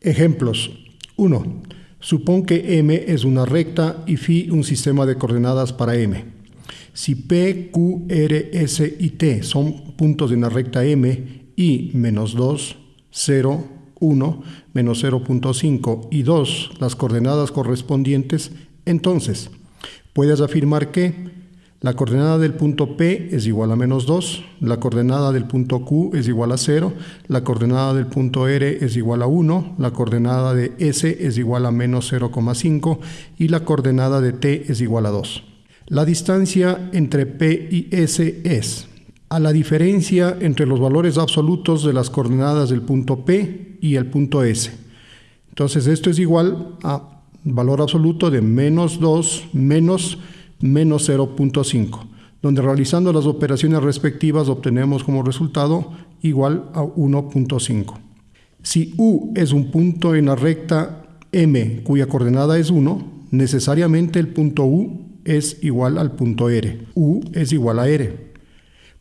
Ejemplos. 1. Supón que M es una recta y Φ un sistema de coordenadas para M. Si P, Q, R, S y T son puntos de una recta M y menos 2, 0, 1, menos 0.5 y 2 las coordenadas correspondientes, entonces puedes afirmar que la coordenada del punto P es igual a menos 2, la coordenada del punto Q es igual a 0, la coordenada del punto R es igual a 1, la coordenada de S es igual a menos 0,5 y la coordenada de T es igual a 2. La distancia entre P y S es a la diferencia entre los valores absolutos de las coordenadas del punto P y el punto S. Entonces esto es igual a valor absoluto de menos 2 menos menos 0.5, donde realizando las operaciones respectivas obtenemos como resultado igual a 1.5. Si U es un punto en la recta M cuya coordenada es 1, necesariamente el punto U es igual al punto R. U es igual a R.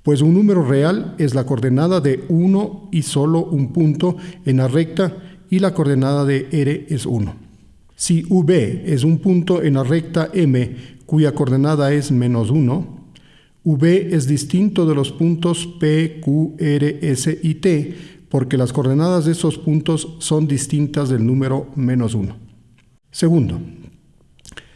Pues un número real es la coordenada de 1 y solo un punto en la recta y la coordenada de R es 1. Si V es un punto en la recta M cuya coordenada es menos 1, V es distinto de los puntos P, Q, R, S y T, porque las coordenadas de esos puntos son distintas del número menos 1. Segundo,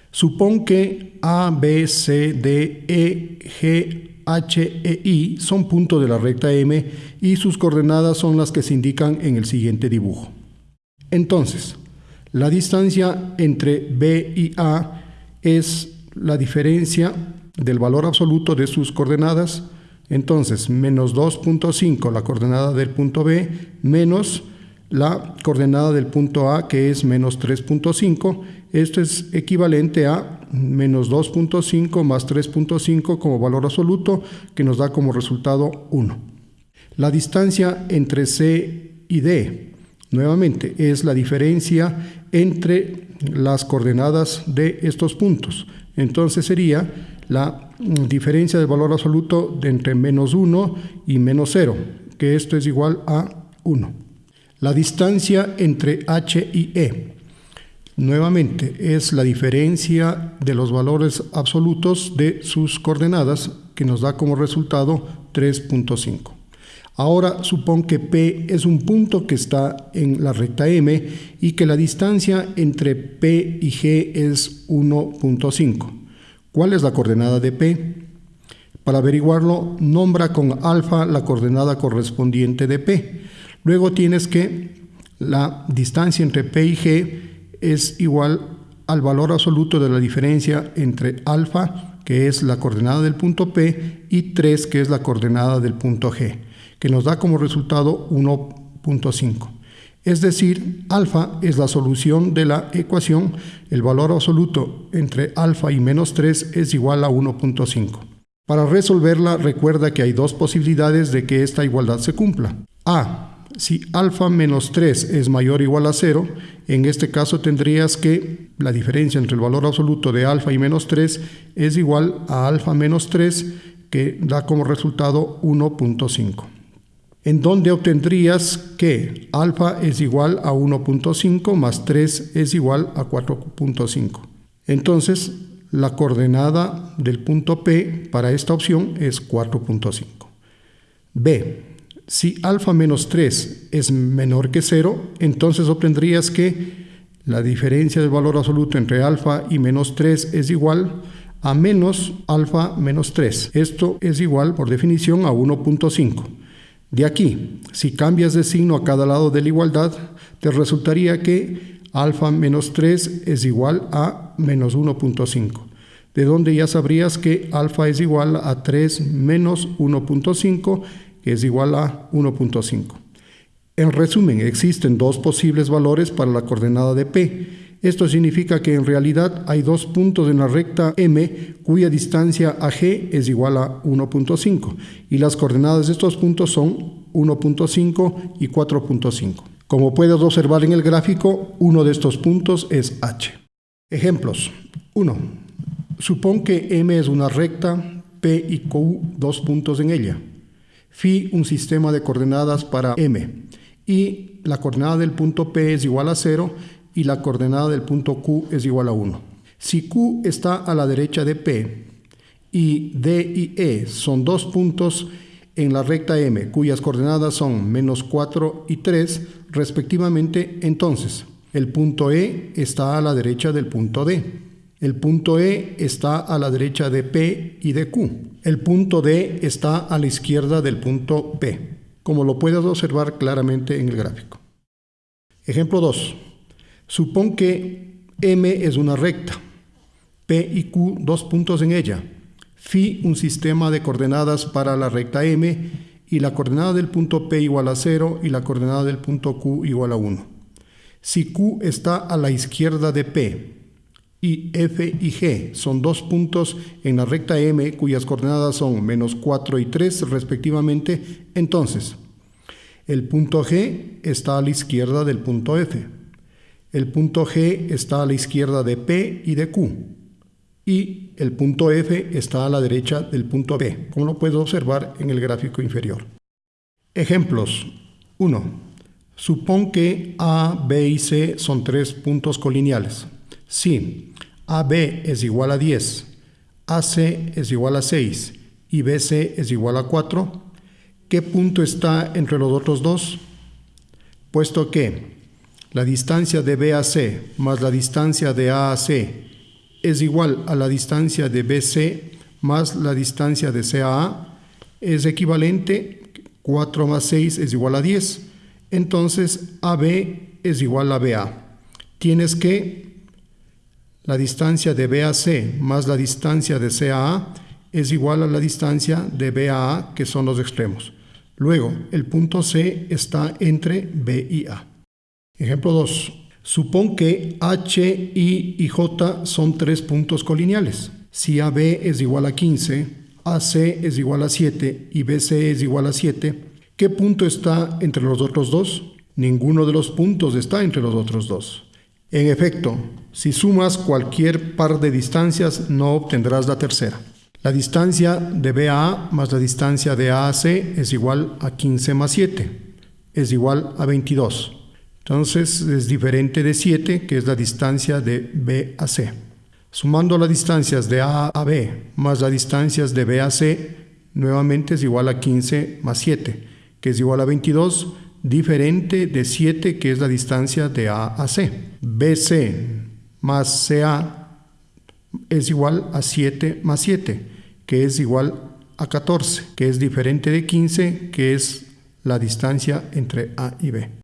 supón que A, B, C, D, E, G, H e I son puntos de la recta M y sus coordenadas son las que se indican en el siguiente dibujo. Entonces, la distancia entre B y A es la diferencia del valor absoluto de sus coordenadas. Entonces, menos 2.5 la coordenada del punto B menos la coordenada del punto A que es menos 3.5. Esto es equivalente a menos 2.5 más 3.5 como valor absoluto que nos da como resultado 1. La distancia entre C y D, nuevamente, es la diferencia entre las coordenadas de estos puntos. Entonces sería la diferencia del valor absoluto de entre menos 1 y menos 0, que esto es igual a 1. La distancia entre h y e, nuevamente, es la diferencia de los valores absolutos de sus coordenadas, que nos da como resultado 3.5. Ahora supón que P es un punto que está en la recta M y que la distancia entre P y G es 1.5. ¿Cuál es la coordenada de P? Para averiguarlo, nombra con alfa la coordenada correspondiente de P. Luego tienes que la distancia entre P y G es igual al valor absoluto de la diferencia entre alfa, que es la coordenada del punto P, y 3, que es la coordenada del punto G que nos da como resultado 1.5. Es decir, alfa es la solución de la ecuación, el valor absoluto entre alfa y menos 3 es igual a 1.5. Para resolverla, recuerda que hay dos posibilidades de que esta igualdad se cumpla. A. Si alfa menos 3 es mayor o igual a 0, en este caso tendrías que la diferencia entre el valor absoluto de alfa y menos 3 es igual a alfa menos 3, que da como resultado 1.5 en donde obtendrías que alfa es igual a 1.5 más 3 es igual a 4.5. Entonces, la coordenada del punto P para esta opción es 4.5. B. Si alfa menos 3 es menor que 0, entonces obtendrías que la diferencia del valor absoluto entre alfa y menos 3 es igual a menos alfa menos 3. Esto es igual, por definición, a 1.5. De aquí, si cambias de signo a cada lado de la igualdad, te resultaría que alfa menos 3 es igual a menos 1.5, de donde ya sabrías que alfa es igual a 3 menos 1.5, que es igual a 1.5. En resumen, existen dos posibles valores para la coordenada de P, esto significa que en realidad hay dos puntos en la recta M cuya distancia a G es igual a 1.5 y las coordenadas de estos puntos son 1.5 y 4.5. Como puedes observar en el gráfico, uno de estos puntos es H. Ejemplos. 1. Supón que M es una recta, P y Q dos puntos en ella. Phi un sistema de coordenadas para M y la coordenada del punto P es igual a 0 y la coordenada del punto Q es igual a 1. Si Q está a la derecha de P y D y E son dos puntos en la recta M cuyas coordenadas son menos 4 y 3 respectivamente, entonces el punto E está a la derecha del punto D. El punto E está a la derecha de P y de Q. El punto D está a la izquierda del punto P, como lo puedes observar claramente en el gráfico. Ejemplo 2. Supón que M es una recta, P y Q dos puntos en ella, Phi un sistema de coordenadas para la recta M y la coordenada del punto P igual a 0 y la coordenada del punto Q igual a 1. Si Q está a la izquierda de P y F y G son dos puntos en la recta M cuyas coordenadas son menos 4 y 3 respectivamente, entonces el punto G está a la izquierda del punto F. El punto G está a la izquierda de P y de Q. Y el punto F está a la derecha del punto B, como lo puedes observar en el gráfico inferior. Ejemplos. 1. Supón que A, B y C son tres puntos colineales. Si AB es igual a 10, AC es igual a 6 y BC es igual a 4, ¿qué punto está entre los otros dos? Puesto que la distancia de BAC más la distancia de AAC es igual a la distancia de BC más la distancia de CAA, es equivalente, 4 más 6 es igual a 10. Entonces AB es igual a BA. Tienes que la distancia de BAC más la distancia de CAA es igual a la distancia de BAA, que son los extremos. Luego, el punto C está entre B y A. Ejemplo 2. Supón que H, I y J son tres puntos colineales. Si AB es igual a 15, AC es igual a 7 y BC es igual a 7, ¿qué punto está entre los otros dos? Ninguno de los puntos está entre los otros dos. En efecto, si sumas cualquier par de distancias no obtendrás la tercera. La distancia de BA más la distancia de AAC es igual a 15 más 7, es igual a 22. Entonces es diferente de 7, que es la distancia de B a C. Sumando las distancias de A a B más las distancias de B a C, nuevamente es igual a 15 más 7, que es igual a 22, diferente de 7, que es la distancia de A a C. BC más CA es igual a 7 más 7, que es igual a 14, que es diferente de 15, que es la distancia entre A y B.